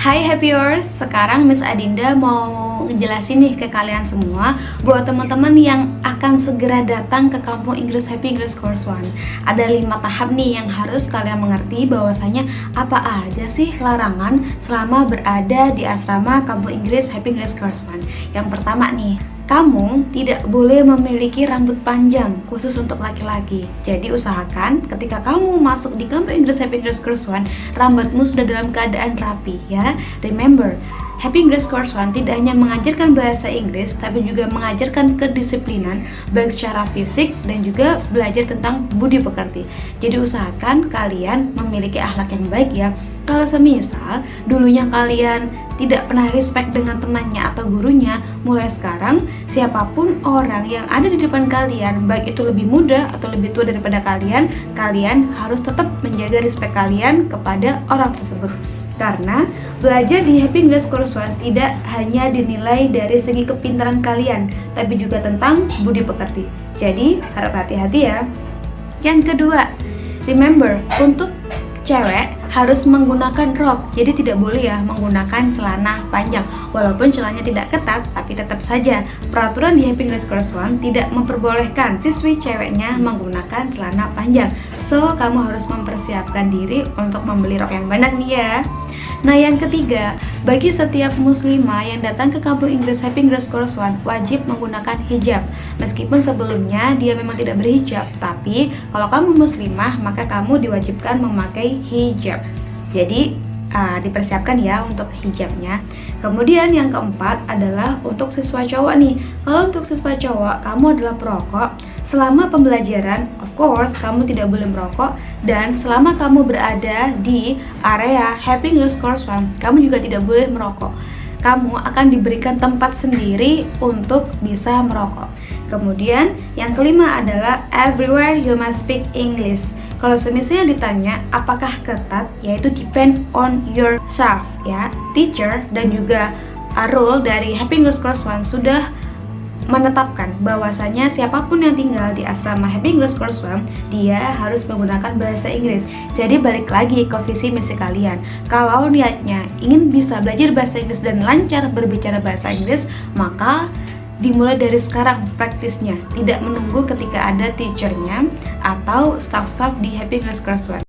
Hai Happyers, sekarang Miss Adinda mau ngejelasin nih ke kalian semua buat teman-teman yang akan segera datang ke kampung Inggris Happy English Course One. Ada lima tahap nih yang harus kalian mengerti bahwasanya apa aja sih larangan selama berada di asrama kampung Inggris Happy English Course One. Yang pertama nih, kamu tidak boleh memiliki rambut panjang khusus untuk laki-laki. Jadi usahakan ketika kamu masuk di kampung Inggris Happy English Course One, rambutmu sudah dalam keadaan rapi ya. Remember, Happy English Course One tidak hanya mengajarkan bahasa Inggris, tapi juga mengajarkan kedisiplinan baik secara fisik dan juga belajar tentang budi pekerti. Jadi usahakan kalian memiliki akhlak yang baik ya. Kalau semisal dulunya kalian tidak pernah respect dengan temannya atau gurunya, mulai sekarang siapa pun orang yang ada di depan kalian, baik itu lebih muda atau lebih tua daripada kalian, kalian harus tetap menjaga respect kalian kepada orang tersebut karena belajar di Happy English Course One tidak hanya dinilai dari segi kepintaran kalian, tapi juga tentang budi pekerti. Jadi, harap hati-hati ya. Yang kedua, remember, untuk cewek harus menggunakan rok. Jadi tidak boleh ya menggunakan celana panjang. Walaupun celananya tidak ketat tapi tetap saja. Peraturan di Happy English Course tidak memperbolehkan siswi ceweknya menggunakan celana panjang so kamu harus mempersiapkan diri untuk membeli rok yang banyak nih ya. Nah yang ketiga, bagi setiap muslimah yang datang ke kampung Inggris Happy Course One wajib menggunakan hijab. Meskipun sebelumnya dia memang tidak berhijab Tapi kalau kamu muslimah maka kamu diwajibkan memakai hijab. Jadi uh, dipersiapkan ya untuk hijabnya Kemudian yang keempat adalah untuk siswa cowok nih Kalau untuk siswa cowok kamu adalah perokok Selama pembelajaran, of course, kamu tidak boleh merokok dan selama kamu berada di area Happy English Course One, kamu juga tidak boleh merokok. Kamu akan diberikan tempat sendiri untuk bisa merokok. Kemudian, yang kelima adalah everywhere you must speak English. Kalau semisalnya ditanya apakah ketat, yaitu depend on yourself ya. Teacher dan juga rule dari Happy English Course One sudah menetapkan bahwasanya siapa pun yang tinggal di asrama Happy English Course One, dia harus menggunakan bahasa Inggris. Jadi balik lagi ke visi misi kalian. Kalau niatnya ingin bisa belajar bahasa Inggris dan lancar berbicara bahasa Inggris, maka dimulai dari sekarang praktisnya, tidak menunggu ketika ada teachernya atau staff-staff di Happy Course One.